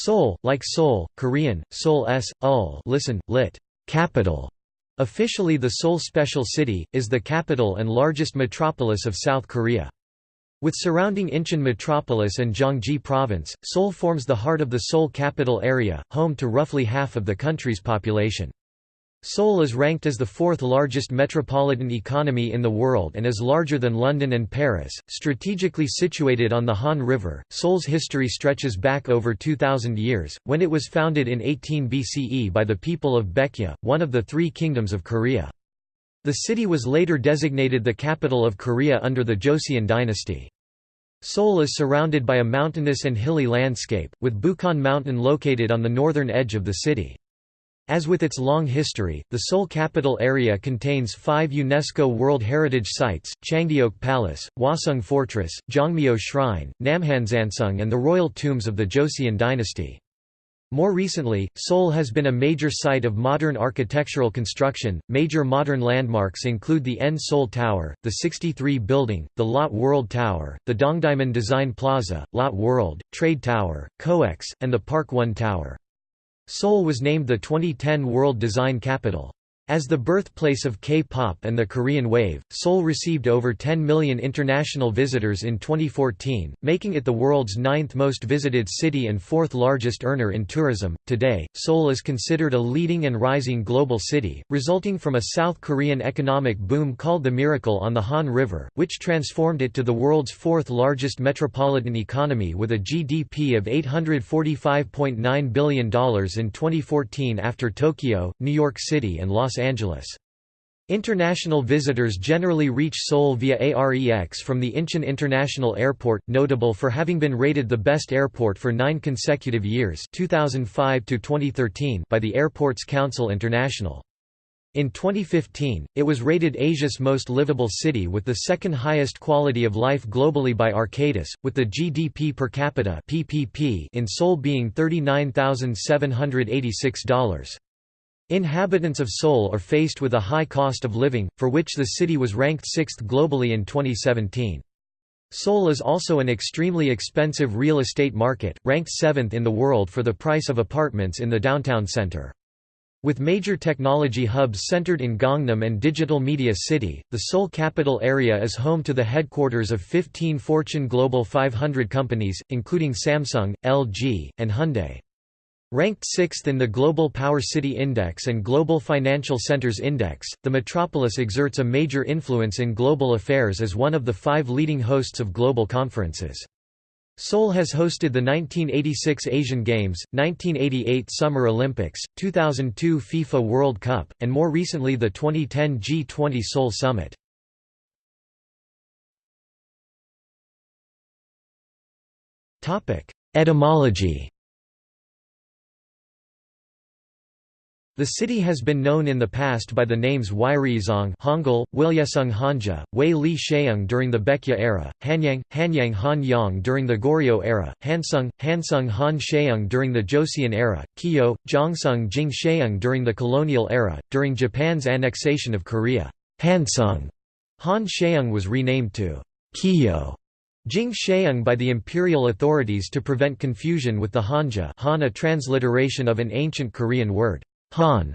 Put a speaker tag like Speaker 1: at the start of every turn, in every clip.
Speaker 1: Seoul, like Seoul, Korean, Seoul s, ul listen, lit. capital. Officially the Seoul Special City, is the capital and largest metropolis of South Korea. With surrounding Incheon metropolis and Gyeonggi province, Seoul forms the heart of the Seoul capital area, home to roughly half of the country's population. Seoul is ranked as the fourth largest metropolitan economy in the world and is larger than London and Paris. Strategically situated on the Han River, Seoul's history stretches back over 2,000 years, when it was founded in 18 BCE by the people of Baekje, one of the three kingdoms of Korea. The city was later designated the capital of Korea under the Joseon dynasty. Seoul is surrounded by a mountainous and hilly landscape, with Bukhan Mountain located on the northern edge of the city. As with its long history, the Seoul capital area contains five UNESCO World Heritage Sites, Changdeok Palace, Hwaseong Fortress, Jongmyo Shrine, Namhansansung and the royal tombs of the Joseon dynasty. More recently, Seoul has been a major site of modern architectural construction. Major modern landmarks include the N Seoul Tower, the 63 Building, the Lotte World Tower, the Dongdaemun Design Plaza, Lotte World, Trade Tower, COEX, and the Park One Tower. Seoul was named the 2010 World Design Capital. As the birthplace of K-pop and the Korean wave, Seoul received over 10 million international visitors in 2014, making it the world's ninth most visited city and fourth largest earner in tourism. Today, Seoul is considered a leading and rising global city, resulting from a South Korean economic boom called the Miracle on the Han River, which transformed it to the world's fourth largest metropolitan economy with a GDP of $845.9 billion in 2014 after Tokyo, New York City and Los Angeles. International visitors generally reach Seoul via AREX from the Incheon International Airport, notable for having been rated the best airport for nine consecutive years 2005 by the Airports Council International. In 2015, it was rated Asia's most livable city with the second highest quality of life globally by Arcadis, with the GDP per capita PPP in Seoul being $39,786. Inhabitants of Seoul are faced with a high cost of living, for which the city was ranked sixth globally in 2017. Seoul is also an extremely expensive real estate market, ranked seventh in the world for the price of apartments in the downtown center. With major technology hubs centered in Gangnam and Digital Media City, the Seoul capital area is home to the headquarters of 15 Fortune Global 500 companies, including Samsung, LG, and Hyundai. Ranked sixth in the Global Power City Index and Global Financial Centers Index, the metropolis exerts a major influence in global affairs as one of the five leading hosts of global conferences. Seoul has hosted the 1986 Asian Games, 1988 Summer Olympics, 2002 FIFA World Cup, and more recently the 2010 G20 Seoul Summit. Etymology The city has been known in the past by the names Wairizong Hangul, Wilyesung Hanja, Wei Li Sheung during the Baekje era, Hanyang, Hanyang Han Yang during the Goryeo era, Hansung, Hansung Han Sheung during the Joseon era, Kyo, Jongsung Jing Sheung during the colonial era. During Japan's annexation of Korea, Hansung Han Sheung was renamed to Kyo. Jing Sheung by the imperial authorities to prevent confusion with the Hanja Han a transliteration of an ancient Korean word. Han,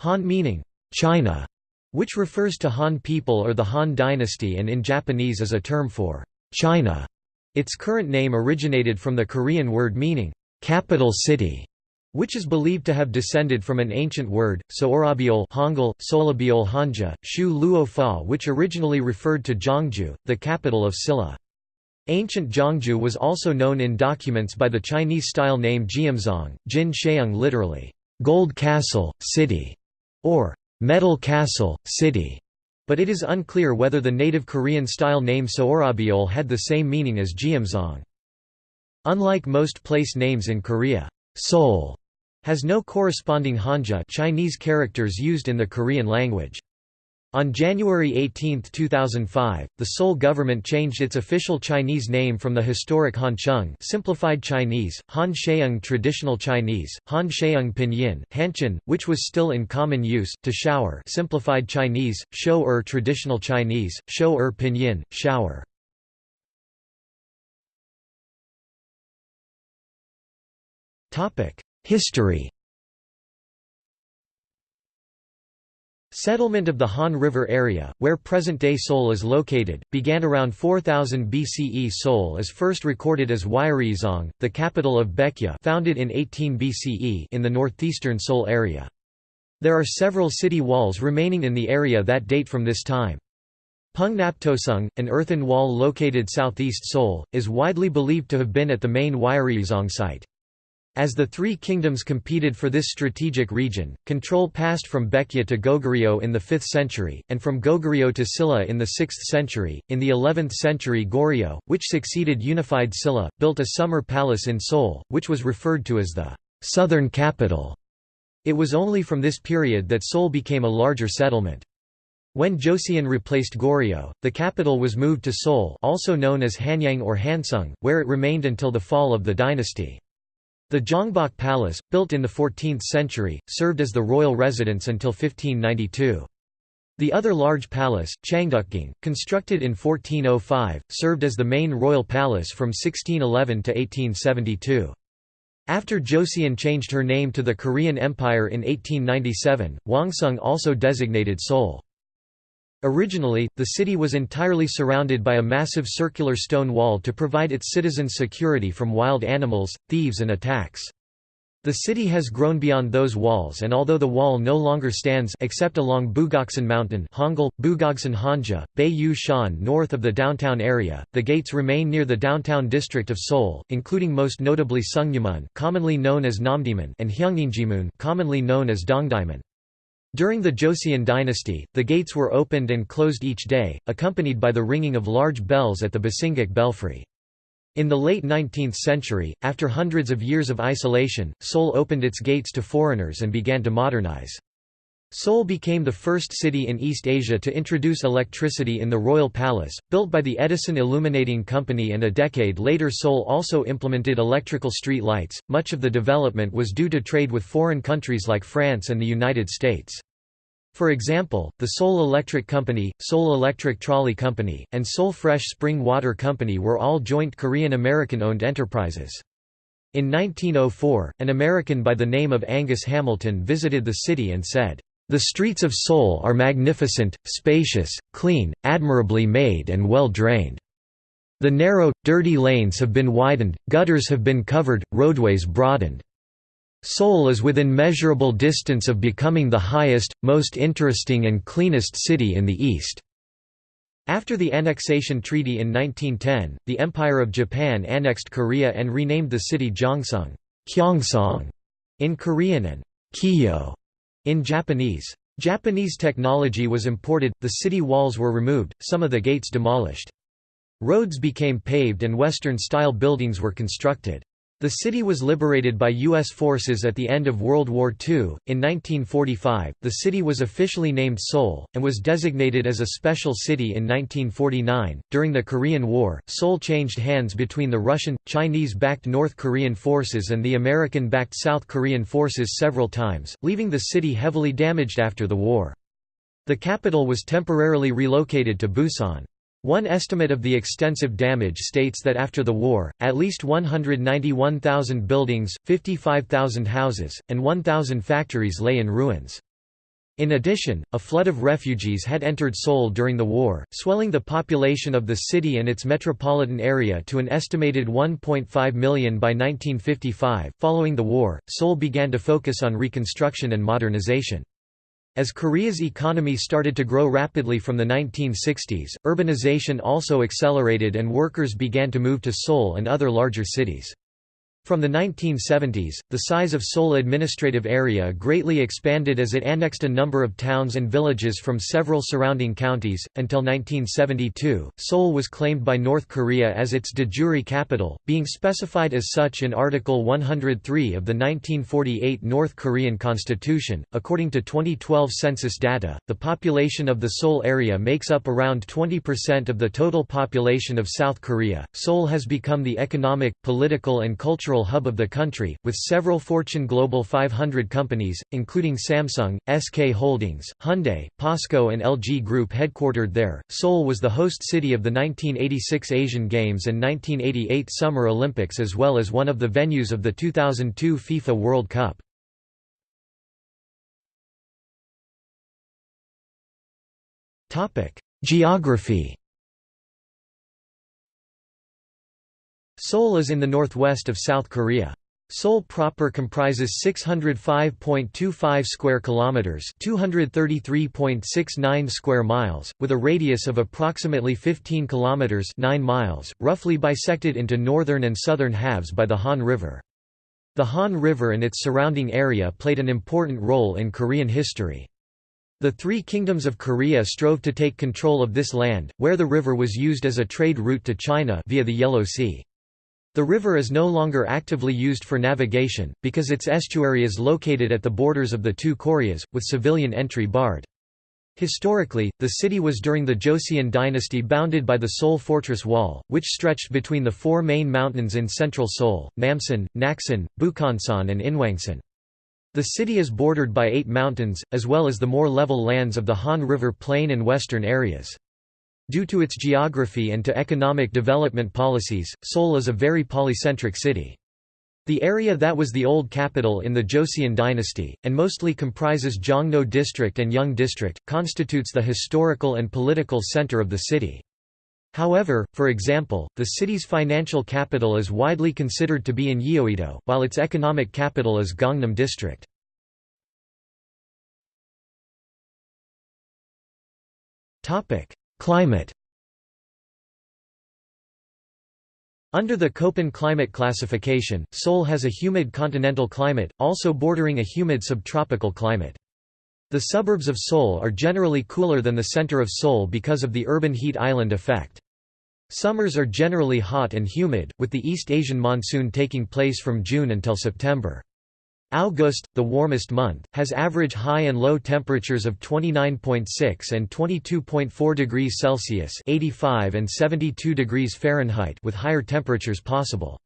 Speaker 1: Han meaning China, which refers to Han people or the Han dynasty and in Japanese is a term for China. Its current name originated from the Korean word meaning capital city, which is believed to have descended from an ancient word, So'orabiol Hangul, Solabiol Hanja, Shu Luo Fa which originally referred to Zhongju, the capital of Silla. Ancient Zhongju was also known in documents by the Chinese-style name Jiamzong, Jin Sheung literally, Gold Castle, City, or Metal Castle, City, but it is unclear whether the native Korean-style name So'orabiol had the same meaning as Jeomsong. Unlike most place names in Korea, Seoul has no corresponding Hanja Chinese characters used in the Korean language. On January 18, 2005, the Seoul government changed its official Chinese name from the historic Hancheng simplified Chinese, Han Sheung Traditional Chinese, Han Sheung Pinyin, Hanchen, which was still in common use, to Shower simplified Chinese, Shou-er Traditional Chinese, Shou-er Pinyin, Shower. History Settlement of the Han River area, where present-day Seoul is located, began around 4000 BCE Seoul is first recorded as Wyereizong, the capital of Baekje founded in 18 BCE in the northeastern Seoul area. There are several city walls remaining in the area that date from this time. Pungnaptosung, an earthen wall located southeast Seoul, is widely believed to have been at the main Wyereizong site. As the three kingdoms competed for this strategic region, control passed from Baekje to Goguryeo in the 5th century, and from Goguryeo to Silla in the 6th century. In the 11th century, Goryeo, which succeeded unified Silla, built a summer palace in Seoul, which was referred to as the southern capital. It was only from this period that Seoul became a larger settlement. When Joseon replaced Goryeo, the capital was moved to Seoul also known as Hanyang or Hansung, where it remained until the fall of the dynasty. The Gyeongbok Palace, built in the 14th century, served as the royal residence until 1592. The other large palace, Changdeokgung, constructed in 1405, served as the main royal palace from 1611 to 1872. After Joseon changed her name to the Korean Empire in 1897, Hwangseong also designated Seoul. Originally, the city was entirely surrounded by a massive circular stone wall to provide its citizens security from wild animals, thieves and attacks. The city has grown beyond those walls and although the wall no longer stands except along Bugoksan Mountain Hangul, Bugogsan Hanja, Yu Shan north of the downtown area, the gates remain near the downtown district of Seoul, including most notably Sungnyemun commonly known as Namdaemun and Hyeonginjimun commonly known as Dongdaemun. During the Joseon dynasty, the gates were opened and closed each day, accompanied by the ringing of large bells at the Bosingak belfry. In the late 19th century, after hundreds of years of isolation, Seoul opened its gates to foreigners and began to modernize. Seoul became the first city in East Asia to introduce electricity in the Royal Palace, built by the Edison Illuminating Company and a decade later Seoul also implemented electrical street lights. Much of the development was due to trade with foreign countries like France and the United States. For example, the Seoul Electric Company, Seoul Electric Trolley Company, and Seoul Fresh Spring Water Company were all joint Korean-American-owned enterprises. In 1904, an American by the name of Angus Hamilton visited the city and said, "...the streets of Seoul are magnificent, spacious, clean, admirably made and well drained. The narrow, dirty lanes have been widened, gutters have been covered, roadways broadened." Seoul is within measurable distance of becoming the highest, most interesting and cleanest city in the East. After the annexation treaty in 1910, the Empire of Japan annexed Korea and renamed the city Gyeongsang in Korean and in Japanese. Japanese technology was imported, the city walls were removed, some of the gates demolished. Roads became paved and Western-style buildings were constructed. The city was liberated by U.S. forces at the end of World War II. In 1945, the city was officially named Seoul, and was designated as a special city in 1949. During the Korean War, Seoul changed hands between the Russian, Chinese backed North Korean forces and the American backed South Korean forces several times, leaving the city heavily damaged after the war. The capital was temporarily relocated to Busan. One estimate of the extensive damage states that after the war, at least 191,000 buildings, 55,000 houses, and 1,000 factories lay in ruins. In addition, a flood of refugees had entered Seoul during the war, swelling the population of the city and its metropolitan area to an estimated 1.5 million by 1955. Following the war, Seoul began to focus on reconstruction and modernization. As Korea's economy started to grow rapidly from the 1960s, urbanization also accelerated and workers began to move to Seoul and other larger cities. From the 1970s, the size of Seoul administrative area greatly expanded as it annexed a number of towns and villages from several surrounding counties. Until 1972, Seoul was claimed by North Korea as its de jure capital, being specified as such in Article 103 of the 1948 North Korean Constitution. According to 2012 census data, the population of the Seoul area makes up around 20% of the total population of South Korea. Seoul has become the economic, political, and cultural hub of the country, with several Fortune Global 500 companies, including Samsung, SK Holdings, Hyundai, POSCO and LG Group headquartered there. Seoul was the host city of the 1986 Asian Games and 1988 Summer Olympics as well as one of the venues of the 2002 FIFA World Cup. Geography Seoul is in the northwest of South Korea. Seoul proper comprises 605.25 square kilometers, 233.69 square miles, with a radius of approximately 15 kilometers, 9 miles, roughly bisected into northern and southern halves by the Han River. The Han River and its surrounding area played an important role in Korean history. The three kingdoms of Korea strove to take control of this land, where the river was used as a trade route to China via the Yellow Sea. The river is no longer actively used for navigation, because its estuary is located at the borders of the two Koreas, with civilian entry barred. Historically, the city was during the Joseon dynasty bounded by the Seoul Fortress Wall, which stretched between the four main mountains in central Seoul, Namsan, Naksan, Bukhansan and Inwangsan. The city is bordered by eight mountains, as well as the more level lands of the Han River Plain and western areas. Due to its geography and to economic development policies, Seoul is a very polycentric city. The area that was the old capital in the Joseon dynasty, and mostly comprises Jongno District and Yeong District, constitutes the historical and political center of the city. However, for example, the city's financial capital is widely considered to be in Yeouido, while its economic capital is Gangnam District. Climate Under the Köppen climate classification, Seoul has a humid continental climate, also bordering a humid subtropical climate. The suburbs of Seoul are generally cooler than the center of Seoul because of the urban heat island effect. Summers are generally hot and humid, with the East Asian monsoon taking place from June until September. August, the warmest month, has average high and low temperatures of 29.6 and 22.4 degrees Celsius (85 and 72 degrees Fahrenheit) with higher temperatures possible.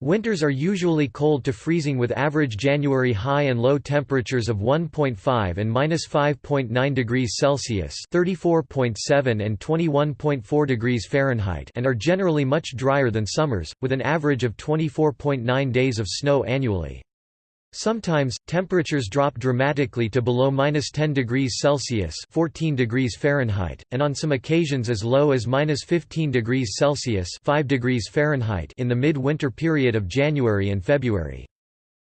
Speaker 1: Winters are usually cold to freezing with average January high and low temperatures of 1.5 and -5.9 degrees Celsius (34.7 and 21.4 degrees Fahrenheit) and are generally much drier than summers, with an average of 24.9 days of snow annually. Sometimes, temperatures drop dramatically to below minus 10 degrees Celsius 14 degrees Fahrenheit, and on some occasions as low as minus 15 degrees Celsius 5 degrees Fahrenheit in the mid-winter period of January and February.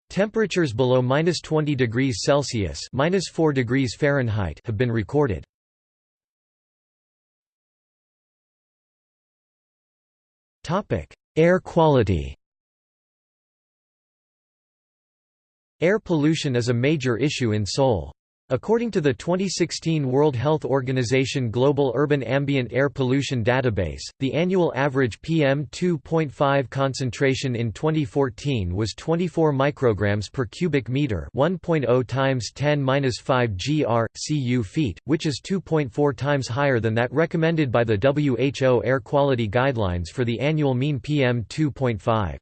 Speaker 1: Temperatures below minus 20 degrees Celsius minus 4 degrees Fahrenheit have been recorded. Air quality Air pollution is a major issue in Seoul. According to the 2016 World Health Organization Global Urban Ambient Air Pollution Database, the annual average PM2.5 concentration in 2014 was 24 micrograms per cubic meter, 1.0 times 10^-5 gr. cu feet, which is 2.4 times higher than that recommended by the WHO air quality guidelines for the annual mean PM2.5.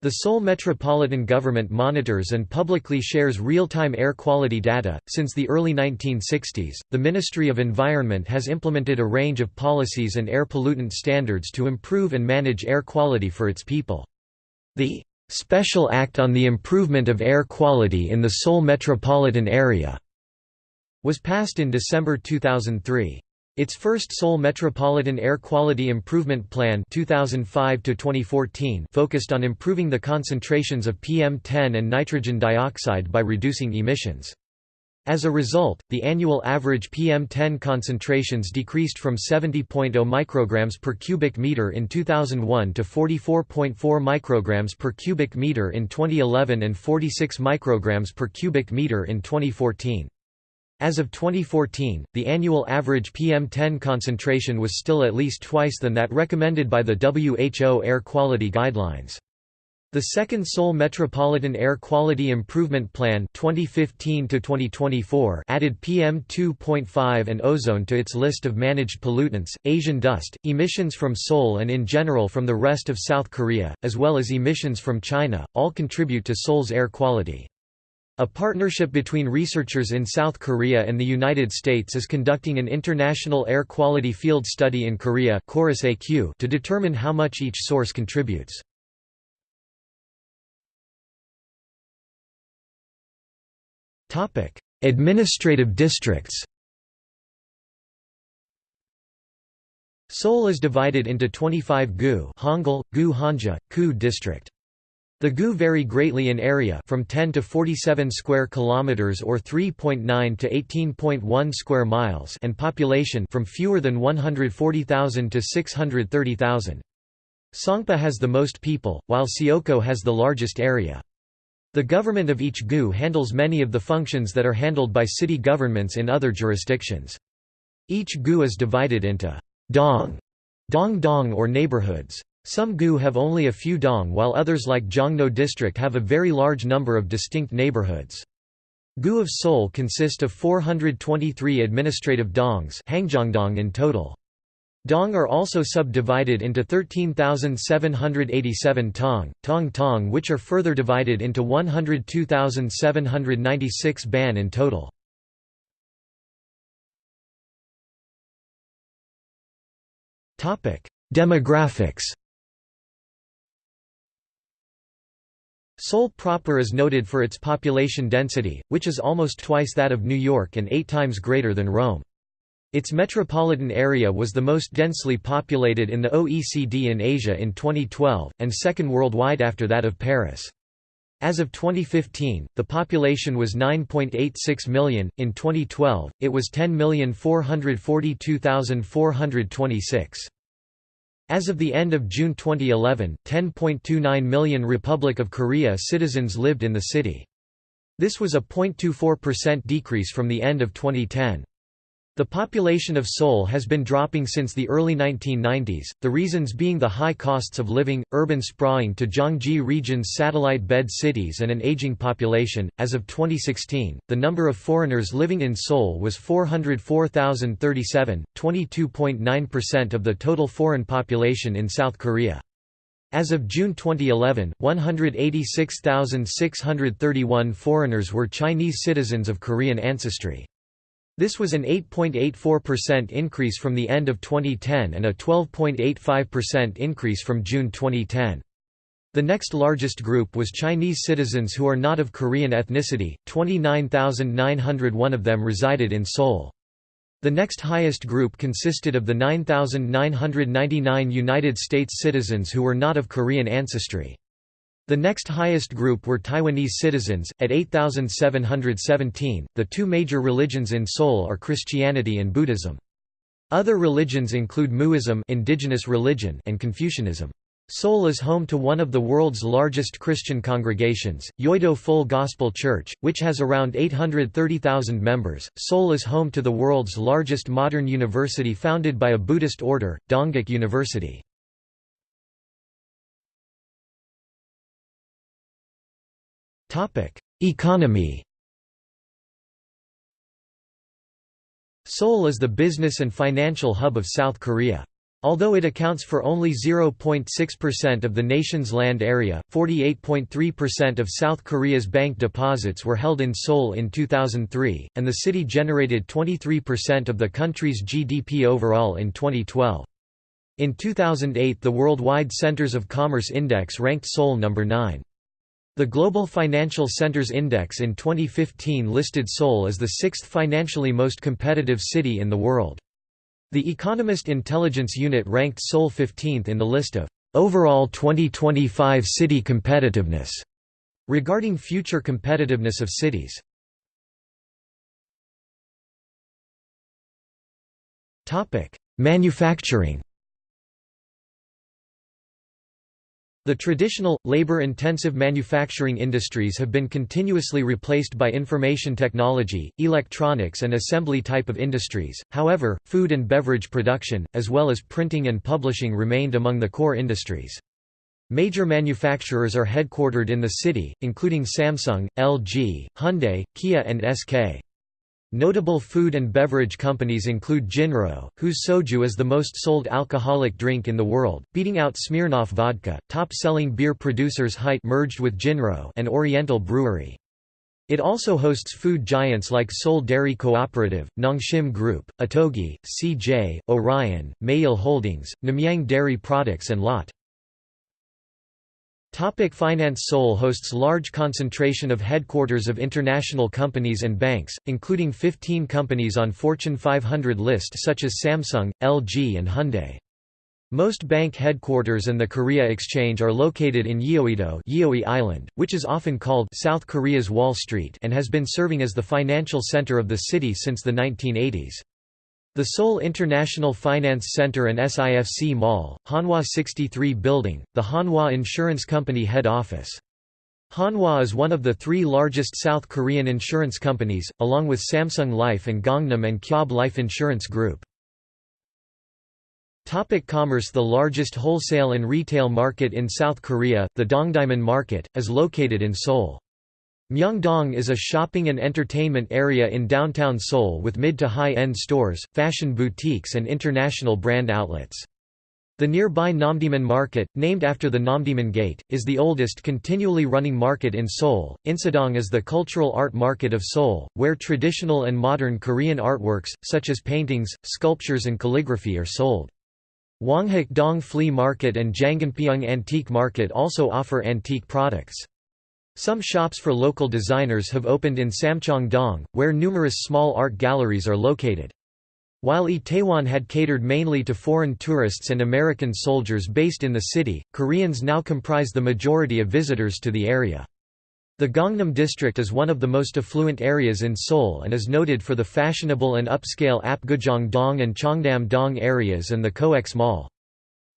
Speaker 1: The Seoul Metropolitan Government monitors and publicly shares real-time air quality data. Since the early 1960s, the Ministry of Environment has implemented a range of policies and air pollutant standards to improve and manage air quality for its people. The Special Act on the Improvement of Air Quality in the Seoul Metropolitan Area was passed in December 2003. Its first Seoul Metropolitan Air Quality Improvement Plan 2005 focused on improving the concentrations of PM10 and nitrogen dioxide by reducing emissions. As a result, the annual average PM10 concentrations decreased from 70.0 micrograms per cubic meter in 2001 to 44.4 micrograms per cubic meter in 2011 and 46 micrograms per cubic meter in 2014. As of 2014, the annual average PM10 concentration was still at least twice than that recommended by the WHO air quality guidelines. The second Seoul Metropolitan Air Quality Improvement Plan 2015 added PM2.5 and ozone to its list of managed pollutants. Asian dust, emissions from Seoul and in general from the rest of South Korea, as well as emissions from China, all contribute to Seoul's air quality. A partnership between researchers in South Korea and the United States is conducting an international air quality field study in Korea to determine how much each source contributes. Administrative districts. Seoul is divided into 25 gu Hangul, gu Hanja, ku district. The gu vary greatly in area from 10 to 47 square kilometers or 3.9 to 18.1 square miles and population from fewer than 140,000 to 630,000. Songpa has the most people, while Seocho has the largest area. The government of each gu handles many of the functions that are handled by city governments in other jurisdictions. Each gu is divided into dong, dong dong or neighborhoods. Some gu have only a few dong while others like Jongno district have a very large number of distinct neighborhoods. Gu of Seoul consist of 423 administrative dongs Hangjongdong in total. Dong are also subdivided into 13,787 tong, tong tong which are further divided into 102,796 ban in total. Demographics Seoul proper is noted for its population density, which is almost twice that of New York and eight times greater than Rome. Its metropolitan area was the most densely populated in the OECD in Asia in 2012, and second worldwide after that of Paris. As of 2015, the population was 9.86 million, in 2012, it was 10,442,426. As of the end of June 2011, 10.29 million Republic of Korea citizens lived in the city. This was a 0.24% decrease from the end of 2010. The population of Seoul has been dropping since the early 1990s, the reasons being the high costs of living, urban sprawling to Gyeonggi region's satellite bed cities, and an aging population. As of 2016, the number of foreigners living in Seoul was 404,037, 22.9% of the total foreign population in South Korea. As of June 2011, 186,631 foreigners were Chinese citizens of Korean ancestry. This was an 8.84% increase from the end of 2010 and a 12.85% increase from June 2010. The next largest group was Chinese citizens who are not of Korean ethnicity, 29,901 of them resided in Seoul. The next highest group consisted of the 9,999 United States citizens who were not of Korean ancestry. The next highest group were Taiwanese citizens, at 8,717. The two major religions in Seoul are Christianity and Buddhism. Other religions include Muism indigenous religion and Confucianism. Seoul is home to one of the world's largest Christian congregations, Yoido Full Gospel Church, which has around 830,000 members. Seoul is home to the world's largest modern university founded by a Buddhist order, Dongguk University. Economy Seoul is the business and financial hub of South Korea. Although it accounts for only 0.6% of the nation's land area, 48.3% of South Korea's bank deposits were held in Seoul in 2003, and the city generated 23% of the country's GDP overall in 2012. In 2008 the Worldwide Centers of Commerce Index ranked Seoul number 9. The Global Financial Centers Index in 2015 listed Seoul as the sixth financially most competitive city in the world. The Economist Intelligence Unit ranked Seoul 15th in the list of overall 2025 city competitiveness regarding future competitiveness of cities. Manufacturing The traditional, labor-intensive manufacturing industries have been continuously replaced by information technology, electronics and assembly type of industries, however, food and beverage production, as well as printing and publishing remained among the core industries. Major manufacturers are headquartered in the city, including Samsung, LG, Hyundai, Kia and SK. Notable food and beverage companies include Jinro, whose soju is the most sold alcoholic drink in the world, beating out Smirnoff vodka. Top-selling beer producers Hite merged with Jinro and Oriental Brewery. It also hosts food giants like Seoul Dairy Cooperative, Nongshim Group, Ottogi, CJ, Orion, Maeil Holdings, Namyang Dairy Products and Lotte. Topic finance Seoul hosts large concentration of headquarters of international companies and banks, including 15 companies on Fortune 500 list such as Samsung, LG and Hyundai. Most bank headquarters and the Korea Exchange are located in Yeouido Yeoi Island, which is often called South Korea's Wall Street and has been serving as the financial center of the city since the 1980s. The Seoul International Finance Center and SIFC Mall, Hanwha 63 Building, the Hanwha Insurance Company head office. Hanwha is one of the three largest South Korean insurance companies, along with Samsung Life and Gangnam and Kyob Life Insurance Group. Topic commerce The largest wholesale and retail market in South Korea, the Dongdaemun Market, is located in Seoul. Myeongdong is a shopping and entertainment area in downtown Seoul with mid to high-end stores, fashion boutiques and international brand outlets. The nearby Namdaemun Market, named after the Namdaemun Gate, is the oldest continually running market in Seoul. Insadong is the cultural art market of Seoul, where traditional and modern Korean artworks, such as paintings, sculptures and calligraphy are sold. Hwanghak Dong Flea Market and Janganpyeong Antique Market also offer antique products. Some shops for local designers have opened in Samcheong-dong, where numerous small art galleries are located. While Itaewon had catered mainly to foreign tourists and American soldiers based in the city, Koreans now comprise the majority of visitors to the area. The Gangnam district is one of the most affluent areas in Seoul and is noted for the fashionable and upscale Apgujeong-dong and Cheongdam-dong areas and the COEX Mall.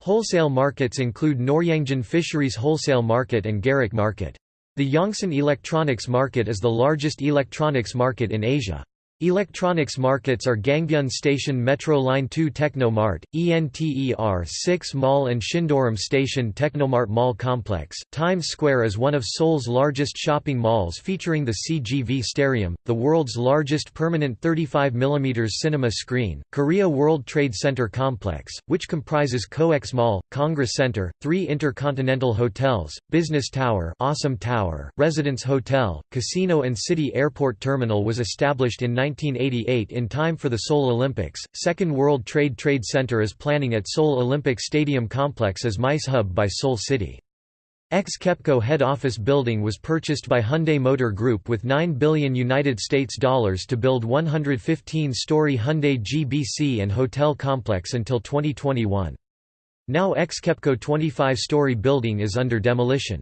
Speaker 1: Wholesale markets include Noryangjin Fisheries Wholesale Market and Garak Market. The Yongsan electronics market is the largest electronics market in Asia. Electronics markets are Gangbyeon Station Metro Line 2 Technomart, ENTER 6 Mall and Sindorim Station Technomart Mall Complex. Times Square is one of Seoul's largest shopping malls featuring the CGV Starium, the world's largest permanent 35mm cinema screen, Korea World Trade Center Complex, which comprises COEX Mall, Congress Center, three intercontinental hotels, Business Tower, ASEM Tower, Residence Hotel, Casino and City Airport Terminal was established in 19 1988 in time for the Seoul Olympics. Second World Trade Trade Center is planning at Seoul Olympic Stadium Complex as MICE hub by Seoul City. Ex-KEPCO head office building was purchased by Hyundai Motor Group with 9 billion United States dollars to build 115-story Hyundai GBC and hotel complex until 2021. Now ex-KEPCO 25-story building is under demolition.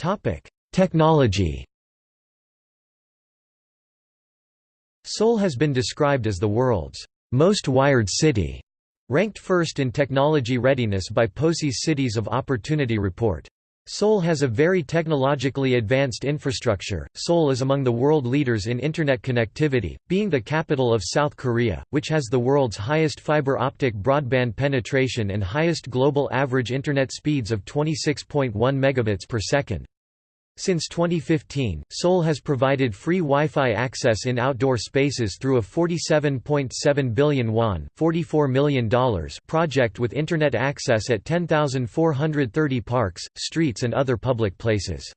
Speaker 1: Topic: Technology Seoul has been described as the world's most wired city, ranked first in technology readiness by POSI's Cities of Opportunity report. Seoul has a very technologically advanced infrastructure. Seoul is among the world leaders in Internet connectivity, being the capital of South Korea, which has the world's highest fiber optic broadband penetration and highest global average Internet speeds of 26.1 megabits per second. Since 2015, Seoul has provided free Wi-Fi access in outdoor spaces through a 47.7 billion won $44 million project with Internet access at 10,430 parks, streets and other public places.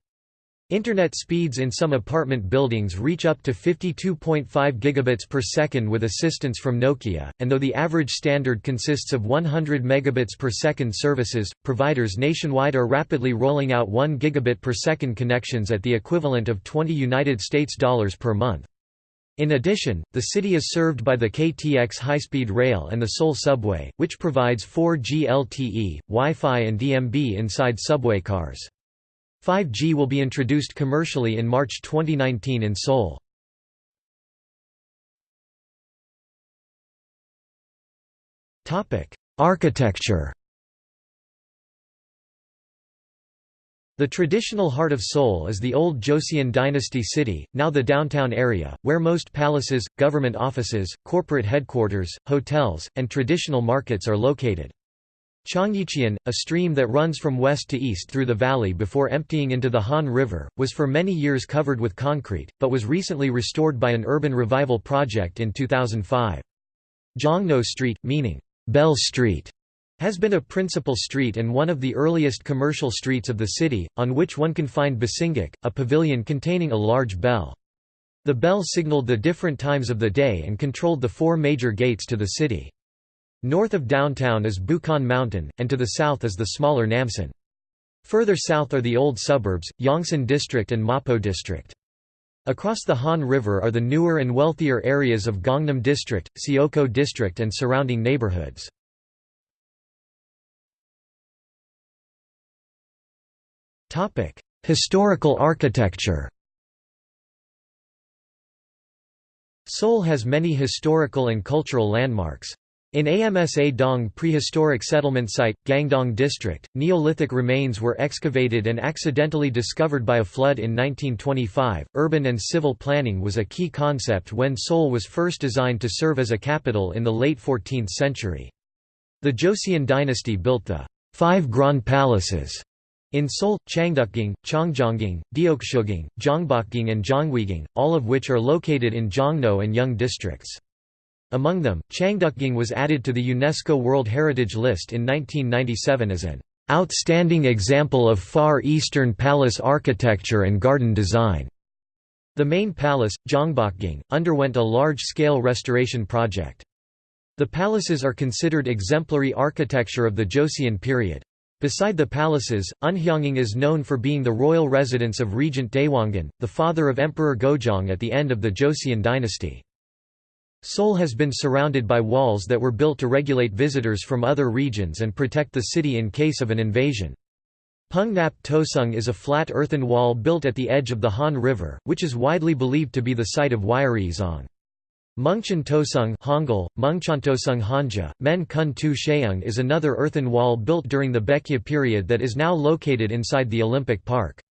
Speaker 1: Internet speeds in some apartment buildings reach up to 52.5 gigabits per second with assistance from Nokia, and though the average standard consists of 100 megabits per second services, providers nationwide are rapidly rolling out 1 gigabit per second connections at the equivalent of 20 United States dollars per month. In addition, the city is served by the KTX high-speed rail and the Seoul subway, which provides 4G LTE, Wi-Fi and DMB inside subway cars. 5G will be introduced commercially in March 2019 in Seoul. Architecture The traditional heart of Seoul is the old Joseon dynasty city, now the downtown area, where most palaces, government offices, corporate headquarters, hotels, and traditional markets are located. Cheonggyecheon, a stream that runs from west to east through the valley before emptying into the Han River, was for many years covered with concrete, but was recently restored by an urban revival project in 2005. Jongno Street, meaning, Bell Street, has been a principal street and one of the earliest commercial streets of the city, on which one can find Bosingak, a pavilion containing a large bell. The bell signaled the different times of the day and controlled the four major gates to the city. North of downtown is Bukhan Mountain, and to the south is the smaller Namsan. Further south are the old suburbs, Yongsan District and Mapo District. Across the Han River are the newer and wealthier areas of Gangnam District, Seocho District and surrounding neighborhoods. Historical architecture Seoul has many historical and cultural landmarks. In Amsa Dong prehistoric settlement site, Gangdong district, Neolithic remains were excavated and accidentally discovered by a flood in 1925. Urban and civil planning was a key concept when Seoul was first designed to serve as a capital in the late 14th century. The Joseon dynasty built the Five Grand Palaces in Seoul, Changdeokgung, Chongjongung, Deoksugung, Gyeongbokgung and Jongwegung, all of which are located in Jongno and Yeong districts. Among them, Changdeokgung was added to the UNESCO World Heritage List in 1997 as an outstanding example of Far Eastern palace architecture and garden design. The main palace, Gyeongbokgung, underwent a large-scale restoration project. The palaces are considered exemplary architecture of the Joseon period. Beside the palaces, Unhyeongung is known for being the royal residence of Regent Daewongun, the father of Emperor Gojong at the end of the Joseon dynasty. Seoul has been surrounded by walls that were built to regulate visitors from other regions and protect the city in case of an invasion. Pungnap Tosung is a flat earthen wall built at the edge of the Han River, which is widely believed to be the site of Wyeori Mungchan Tosung Hangul, Mungchantosung Hanja, Men Kun Tu Sheung is another earthen wall built during the Baekje period that is now located inside the Olympic Park.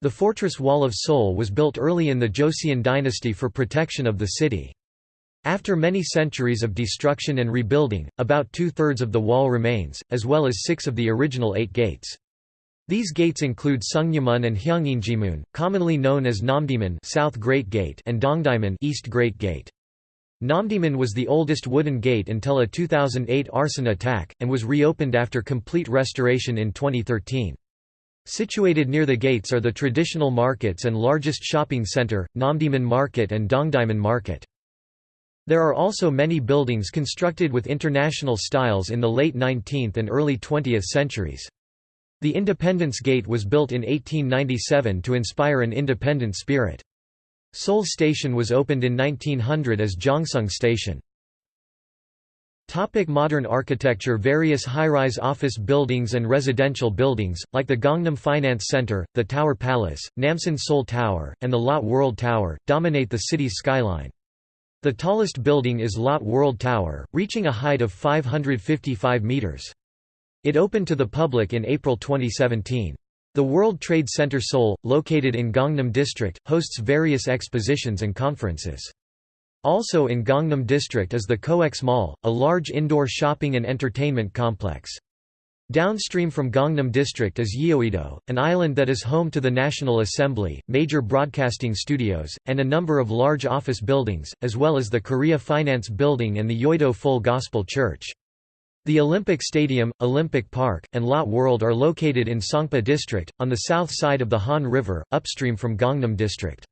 Speaker 1: The fortress wall of Seoul was built early in the Joseon dynasty for protection of the city. After many centuries of destruction and rebuilding, about two-thirds of the wall remains, as well as six of the original eight gates. These gates include Sungnyemun and Hyeonginjimun, commonly known as Namdaemun South Great Gate and Dongdaemun East Great Gate. Namdaemun was the oldest wooden gate until a 2008 arson attack, and was reopened after complete restoration in 2013. Situated near the gates are the traditional markets and largest shopping center, Namdaemun Market and Dongdaemun Market. There are also many buildings constructed with international styles in the late 19th and early 20th centuries. The Independence Gate was built in 1897 to inspire an independent spirit. Seoul Station was opened in 1900 as Jongsung Station. Topic modern architecture Various high-rise office buildings and residential buildings, like the Gangnam Finance Center, the Tower Palace, Namsan Seoul Tower, and the Lotte World Tower, dominate the city's skyline. The tallest building is Lotte World Tower, reaching a height of 555 meters. It opened to the public in April 2017. The World Trade Center Seoul, located in Gangnam District, hosts various expositions and conferences. Also in Gangnam District is the COEX Mall, a large indoor shopping and entertainment complex. Downstream from Gangnam District is Yeouido, an island that is home to the National Assembly, major broadcasting studios, and a number of large office buildings, as well as the Korea Finance Building and the Yeouido Full Gospel Church. The Olympic Stadium, Olympic Park, and Lot World are located in Songpa District, on the south side of the Han River, upstream from Gangnam District.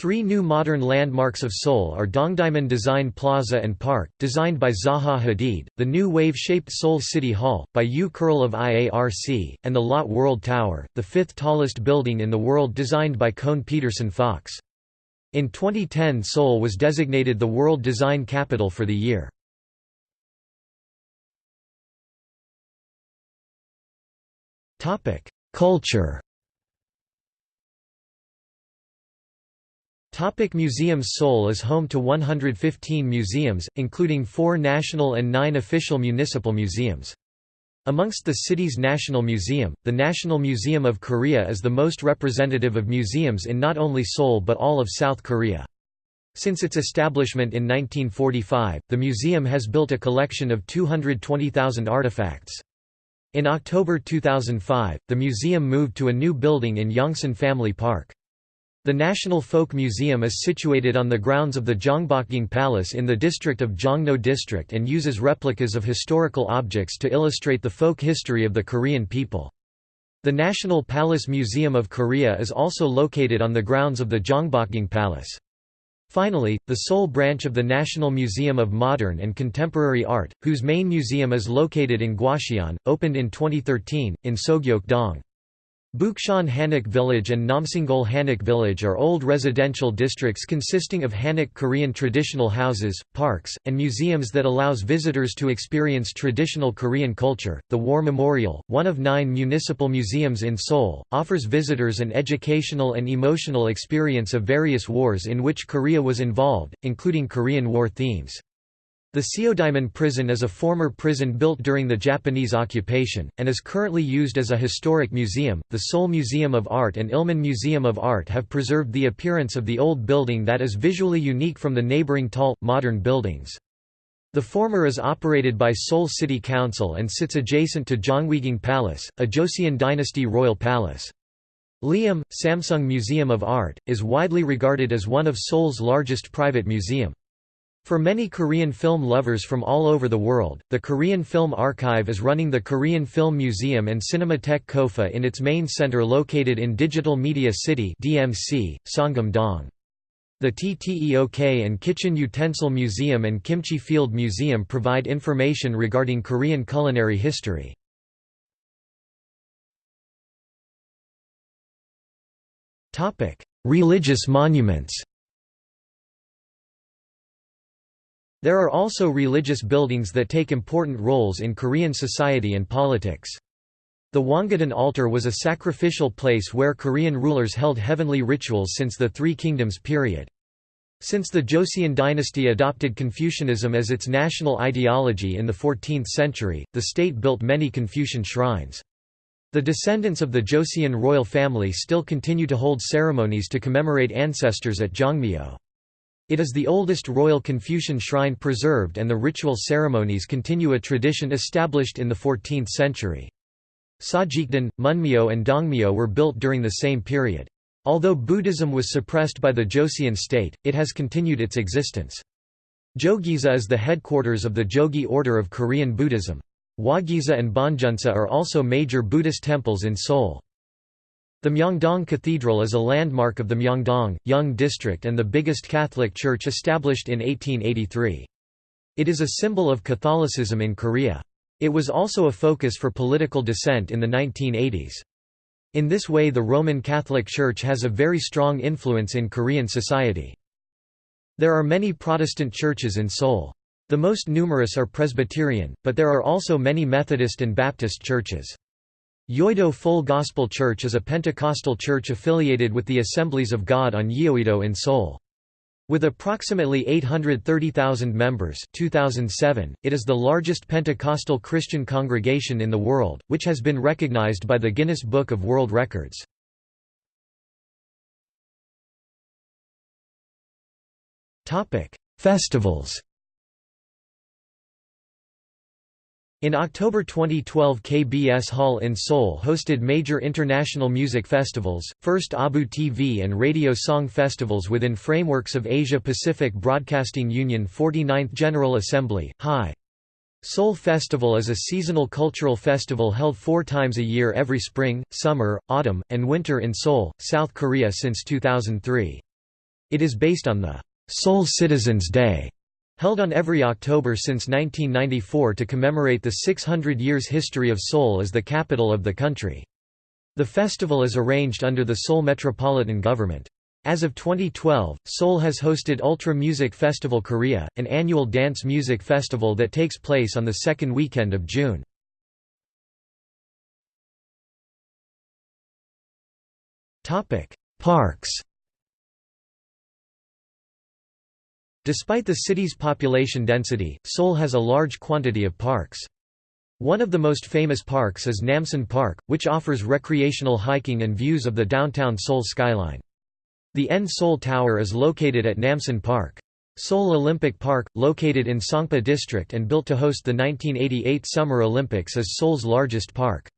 Speaker 1: Three new modern landmarks of Seoul are Dongdaemun Design Plaza and Park, designed by Zaha Hadid, the new wave-shaped Seoul City Hall, by Yoo Kerl of IARC, and the Lotte World Tower, the fifth tallest building in the world designed by Kohn Pedersen Fox. In 2010 Seoul was designated the World Design Capital for the year. Culture. Topic museums Seoul is home to 115 museums, including four national and nine official municipal museums. Amongst the city's National Museum, the National Museum of Korea is the most representative of museums in not only Seoul but all of South Korea. Since its establishment in 1945, the museum has built a collection of 220,000 artifacts. In October 2005, the museum moved to a new building in Yongsan Family Park. The National Folk Museum is situated on the grounds of the Gyeongbokgung Palace in the district of Jongno District and uses replicas of historical objects to illustrate the folk history of the Korean people. The National Palace Museum of Korea is also located on the grounds of the Gyeongbokgung Palace. Finally, the Seoul branch of the National Museum of Modern and Contemporary Art, whose main museum is located in Gwacheon, opened in 2013, in Sogyeok-dong. Bukchon Hanok Village and Namsangol Hanok Village are old residential districts consisting of Hanok Korean traditional houses, parks, and museums that allows visitors to experience traditional Korean culture. The War Memorial, one of nine municipal museums in Seoul, offers visitors an educational and emotional experience of various wars in which Korea was involved, including Korean War themes. The Seodaemun prison is a former prison built during the Japanese occupation, and is currently used as a historic museum. The Seoul Museum of Art and Ilmin Museum of Art have preserved the appearance of the old building that is visually unique from the neighboring tall, modern buildings. The former is operated by Seoul City Council and sits adjacent to Jongwiging Palace, a Joseon dynasty royal palace. Leeum, Samsung Museum of Art, is widely regarded as one of Seoul's largest private museum. For many Korean film lovers from all over the world, the Korean Film Archive is running the Korean Film Museum and Cinematheque Kofa in its main center located in Digital Media City DMC, Sangam-dong. The TTEOK and Kitchen Utensil Museum and Kimchi Field Museum provide information regarding Korean culinary history. Religious monuments There are also religious buildings that take important roles in Korean society and politics. The Wongudan altar was a sacrificial place where Korean rulers held heavenly rituals since the Three Kingdoms period. Since the Joseon dynasty adopted Confucianism as its national ideology in the 14th century, the state built many Confucian shrines. The descendants of the Joseon royal family still continue to hold ceremonies to commemorate ancestors at Jongmyo. It is the oldest royal Confucian shrine preserved and the ritual ceremonies continue a tradition established in the 14th century. Sajikdan, Munmyo and Dongmyo were built during the same period. Although Buddhism was suppressed by the Joseon state, it has continued its existence. Jogyesa is the headquarters of the Jogye order of Korean Buddhism. Hwagyesa and Bongeunsa are also major Buddhist temples in Seoul. The Myeongdong Cathedral is a landmark of the Myeongdong, Yeong District and the biggest Catholic church established in 1883. It is a symbol of Catholicism in Korea. It was also a focus for political dissent in the 1980s. In this way the Roman Catholic Church has a very strong influence in Korean society. There are many Protestant churches in Seoul. The most numerous are Presbyterian, but there are also many Methodist and Baptist churches. Yoido Full Gospel Church is a Pentecostal church affiliated with the Assemblies of God on Yeouido in Seoul. With approximately 830,000 members 2007, it is the largest Pentecostal Christian congregation in the world, which has been recognized by the Guinness Book of World Records. Festivals In October 2012 KBS Hall in Seoul hosted major international music festivals, first ABU TV and radio song festivals within frameworks of Asia-Pacific Broadcasting Union 49th General Assembly, HI. Seoul Festival is a seasonal cultural festival held four times a year every spring, summer, autumn, and winter in Seoul, South Korea since 2003. It is based on the Seoul Citizens' Day Held on every October since 1994 to commemorate the 600 years history of Seoul as the capital of the country. The festival is arranged under the Seoul Metropolitan Government. As of 2012, Seoul has hosted Ultra Music Festival Korea, an annual dance music festival that takes place on the second weekend of June. Parks Despite the city's population density, Seoul has a large quantity of parks. One of the most famous parks is Namsan Park, which offers recreational hiking and views of the downtown Seoul skyline. The N Seoul Tower is located at Namsan Park. Seoul Olympic Park, located in Songpa District and built to host the 1988 Summer Olympics is Seoul's largest park.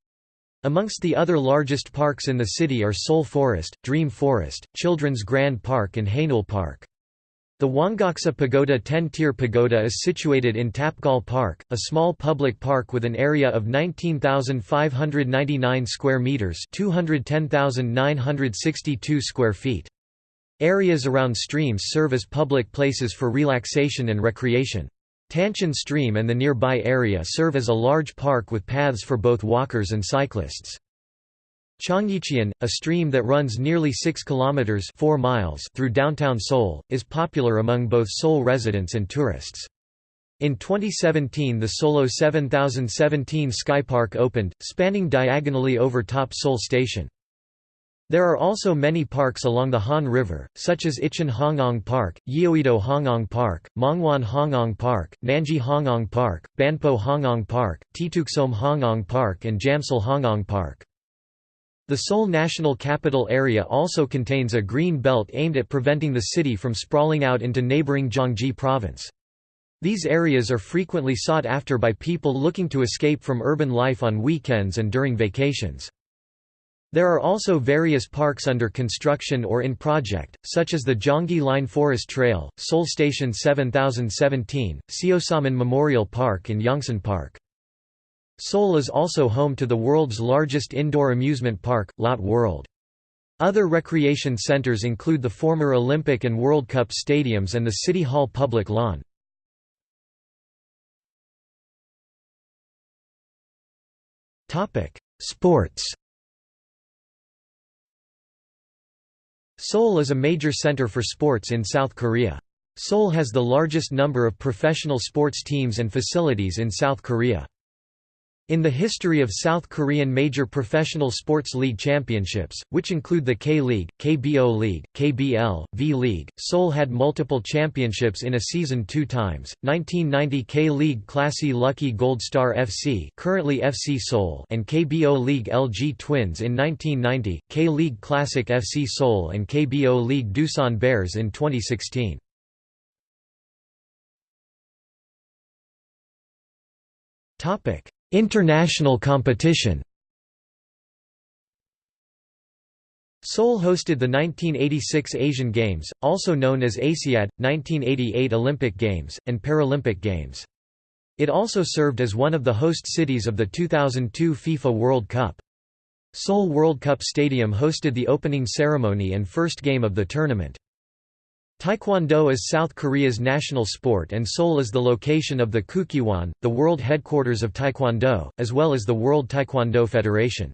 Speaker 1: Amongst the other largest parks in the city are Seoul Forest, Dream Forest, Children's Grand Park and Haneul Park. The Wongaksa Pagoda 10-tier pagoda is situated in Tapgol Park, a small public park with an area of 19,599 square meters, 210,962 square feet. Areas around streams serve as public places for relaxation and recreation. Tancheon Stream and the nearby area serve as a large park with paths for both walkers and cyclists. Cheonggyecheon, a stream that runs nearly 6 kilometers 4 miles through downtown Seoul, is popular among both Seoul residents and tourists. In 2017 the Seoullo 7017 Skypark opened, spanning diagonally over top Seoul Station. There are also many parks along the Han River, such as Ichon Hangang Park, Yeouido Hangang Park, Mangwon Hangang Park, Nanji Hangang Park, Banpo Hangang Park, Ttukseom Hangang Park and Jamsil Hangang Park. The Seoul National Capital Area also contains a green belt aimed at preventing the city from sprawling out into neighboring Gyeonggi Province. These areas are frequently sought after by people looking to escape from urban life on weekends and during vacations. There are also various parks under construction or in project, such as the Gyeongui Line Forest Trail, Seoul Station 7017, Seosomun Memorial Park and Yongsan Park. Seoul is also home to the world's largest indoor amusement park, Lotte World. Other recreation centers include the former Olympic and World Cup stadiums and the City Hall public lawn. Sports Seoul is a major center for sports in South Korea. Seoul has the largest number of professional sports teams and facilities in South Korea. In the history of South Korean major professional sports league championships, which include the K-League, KBO League, KBL, V-League, Seoul had multiple championships in a season two times, 1990 K-League Classy Lucky Gold Star FC currently FC Seoul and KBO League LG Twins in 1990, K-League Classic FC Seoul and KBO League Doosan Bears in 2016. Topic International competition Seoul hosted the 1986 Asian Games, also known as ASIAD, 1988 Olympic Games, and Paralympic Games. It also served as one of the host cities of the 2002 FIFA World Cup. Seoul World Cup Stadium hosted the opening ceremony and first game of the tournament. Taekwondo is South Korea's national sport and Seoul is the location of the Kukkiwon, the world headquarters of Taekwondo, as well as the World Taekwondo Federation.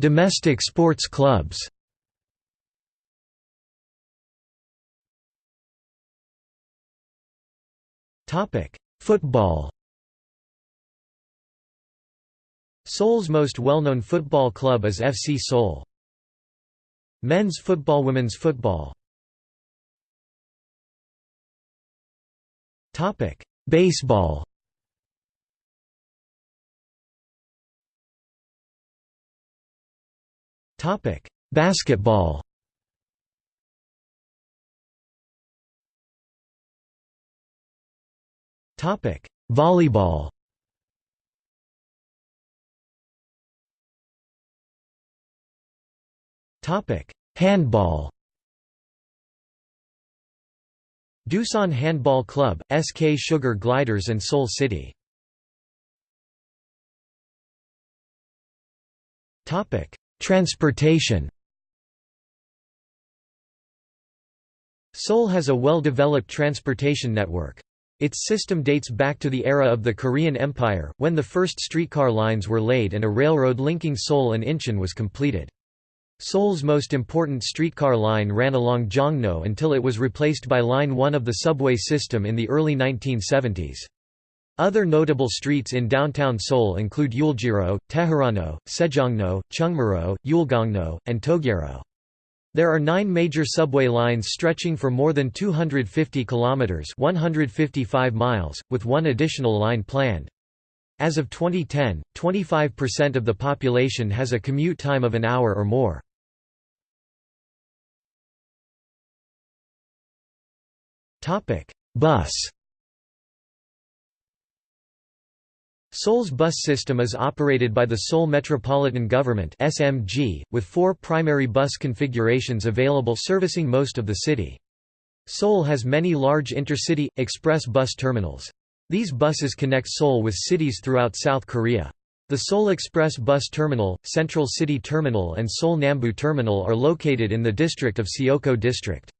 Speaker 1: Domestic sports clubs Football Seoul's most well-known football club is FC Seoul. Men's football Women's football. Baseball. Basketball. Volleyball Handball. Doosan Handball Club, SK Sugar Gliders and Seoul City. Transportation. Seoul has a well-developed transportation network. Its system dates back to the era of the Korean Empire, when the first streetcar lines were laid and a railroad linking Seoul and Incheon was completed. Seoul's most important streetcar line ran along Jongno until it was replaced by Line 1 of the subway system in the early 1970s. Other notable streets in downtown Seoul include Euljiro, Teheranno, Sejongno, Chungmuro, Yulgongno, and Togyero. There are nine major subway lines stretching for more than 250 kilometers (155 miles), with one additional line planned. As of 2010, 25% of the population has a commute time of an hour or more. Bus Seoul's bus system is operated by the Seoul Metropolitan Government (SMG), with four primary bus configurations available servicing most of the city. Seoul has many large intercity, express bus terminals. These buses connect Seoul with cities throughout South Korea. The Seoul Express Bus Terminal, Central City Terminal and Seoul Nambu Terminal are located in the district of Seocho District.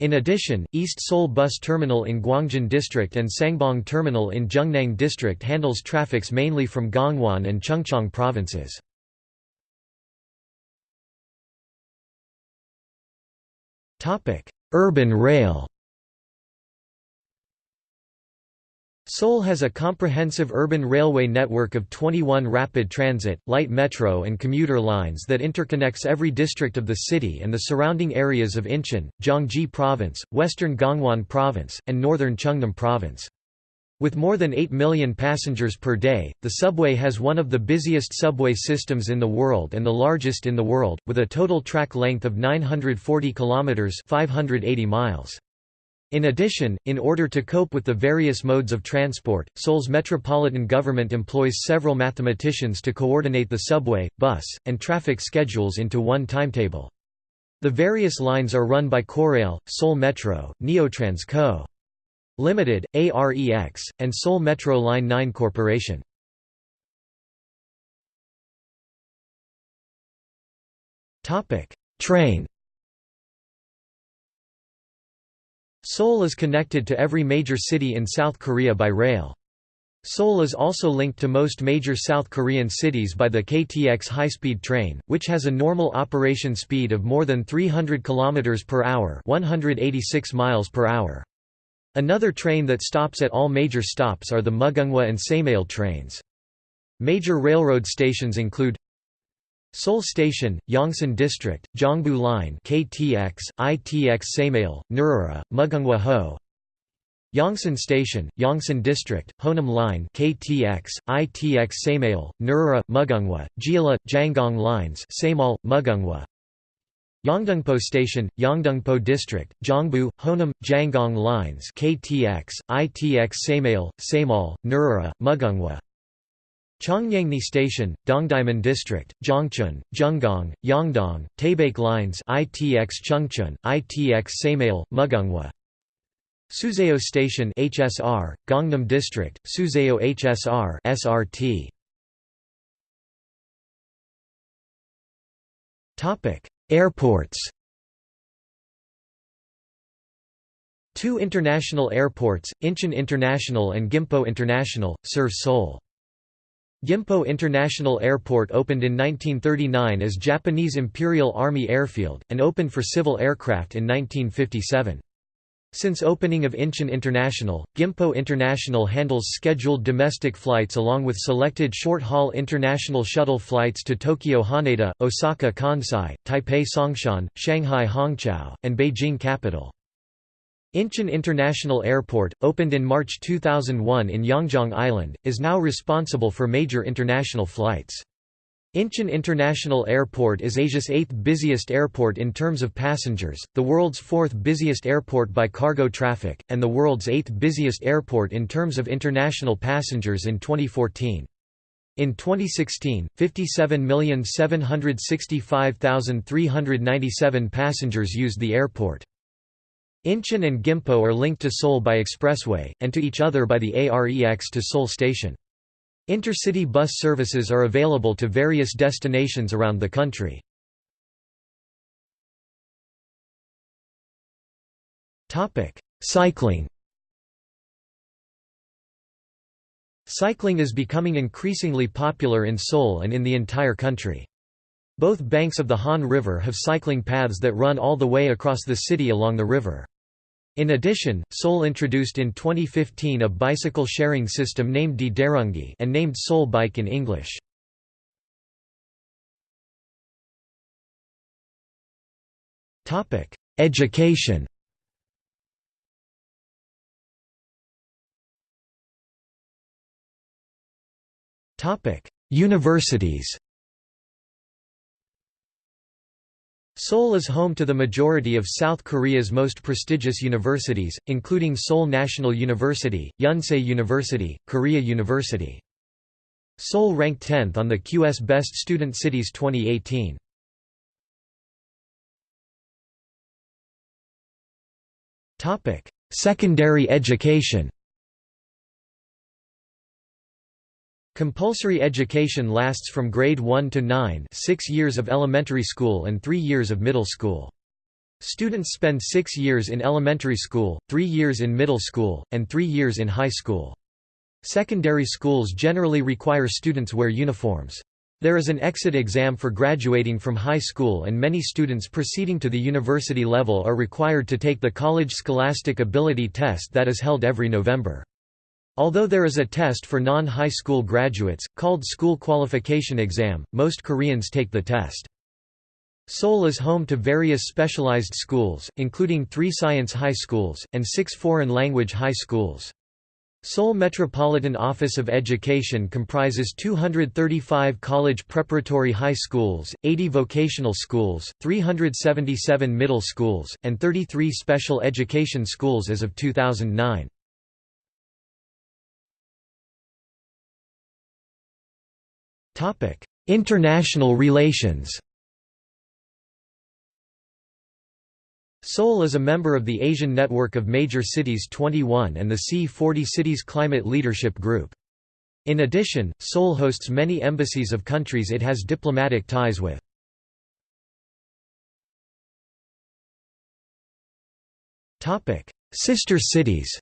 Speaker 1: In addition, East Seoul Bus Terminal in Gwangjin District and Sangbong Terminal in Jungnang District handles traffics mainly from Gangwon and Chungcheong provinces. Urban rail Seoul has a comprehensive urban railway network of 21 rapid transit, light metro and commuter lines that interconnects every district of the city and the surrounding areas of Incheon, Gyeonggi Province, western Gangwon Province, and northern Chungnam Province. With more than 8 million passengers per day, the subway has one of the busiest subway systems in the world and the largest in the world, with a total track length of 940 kilometers (580 miles). In addition, in order to cope with the various modes of transport, Seoul's metropolitan government employs several mathematicians to coordinate the subway, bus, and traffic schedules into one timetable. The various lines are run by Korail, Seoul Metro, Neotrans Co. Limited, AREX, and Seoul Metro Line 9 Corporation. Train Seoul is connected to every major city in South Korea by rail. Seoul is also linked to most major South Korean cities by the KTX high-speed train, which has a normal operation speed of more than 300 km per hour, 186 miles per hour. Another train that stops at all major stops are the Mugunghwa and Saemaeul trains. Major railroad stations include Seoul Station, Yongsan District, Gyeongbu Line KTX, ITX Saemaeul, Nuriro, Mugunghwa Ho. Yongsan Station, Yongsan District, Honam Line KTX, ITX Saemaeul, Nuriro, Mugunghwa, Jeolla, Janghang Lines Saemaeul, Mugunghwa. Yeongdeungpo Station, Yeongdeungpo District, Gyeongbu, Honam, Janghang Lines KTX, ITX Saemaeul, Saemaeul, Nuriro, Mugunghwa Cheongnyangni Station, Dongdaemun District, Gyeongchun, Jungang, Yongdong, Taebaek Lines ITX Cheongchun, ITX Saemaeul, Mugunghwa Suseo Station HSR, Gangnam District, Suseo HSR SRT Topic: Airports. Two international airports, Incheon International and Gimpo International, serve Seoul. Gimpo International Airport opened in 1939 as Japanese Imperial Army Airfield, and opened for civil aircraft in 1957. Since opening of Incheon International, Gimpo International handles scheduled domestic flights along with selected short-haul international shuttle flights to Tokyo Haneda, Osaka Kansai, Taipei Songshan, Shanghai Hongqiao, and Beijing Capital. Incheon International Airport, opened in March 2001 in Yongjong Island, is now responsible for major international flights. Incheon International Airport is Asia's eighth busiest airport in terms of passengers, the world's fourth busiest airport by cargo traffic, and the world's eighth busiest airport in terms of international passengers in 2014. In 2016, 57,765,397 passengers used the airport. Incheon and Gimpo are linked to Seoul by expressway, and to each other by the AREX to Seoul Station. Intercity bus services are available to various destinations around the country. Cycling Cycling is becoming increasingly popular in Seoul and in the entire country. Both banks of the Han River have cycling paths that run all the way across the city along the river. In addition, Seoul introduced in 2015 a bicycle sharing system named Ddareungi and named Seoul Bike in English. Topic: Education Topic: Universities Seoul is home to the majority of South Korea's most prestigious universities, including Seoul National University, Yonsei University, Korea University. Seoul ranked 10th on the QS Best Student Cities 2018. Secondary education Compulsory education lasts from grade 1 to 9 six years of elementary school and three years of middle school. Students spend six years in elementary school, three years in middle school, and three years in high school. Secondary schools generally require students wear uniforms. There is an exit exam for graduating from high school and many students proceeding to the university level are required to take the College Scholastic Ability Test that is held every November. Although there is a test for non-high school graduates, called School Qualification Exam, most Koreans take the test. Seoul is home to various specialized schools, including three science high schools, and six foreign language high schools. Seoul Metropolitan Office of Education comprises 235 college preparatory high schools, 80 vocational schools, 377 middle schools, and 33 special education schools as of 2009. International relations Seoul is a member of the Asian Network of Major Cities 21 and the C40 Cities Climate Leadership Group. In addition, Seoul hosts many embassies of countries it has diplomatic ties with. Sister cities